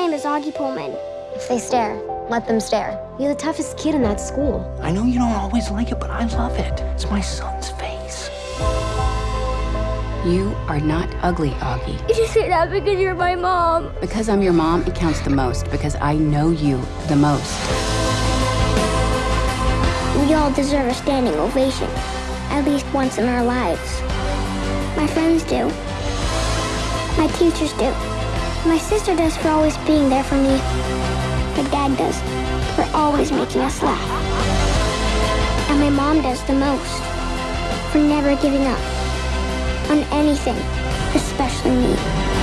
name is Auggie Pullman. If they stare, let them stare. You're the toughest kid in that school. I know you don't always like it, but I love it. It's my son's face. You are not ugly, Auggie. You just say that because you're my mom. Because I'm your mom, it counts the most, because I know you the most. We all deserve a standing ovation, at least once in our lives. My friends do. My teachers do. My sister does for always being there for me. My dad does for always making us laugh. And my mom does the most for never giving up on anything, especially me.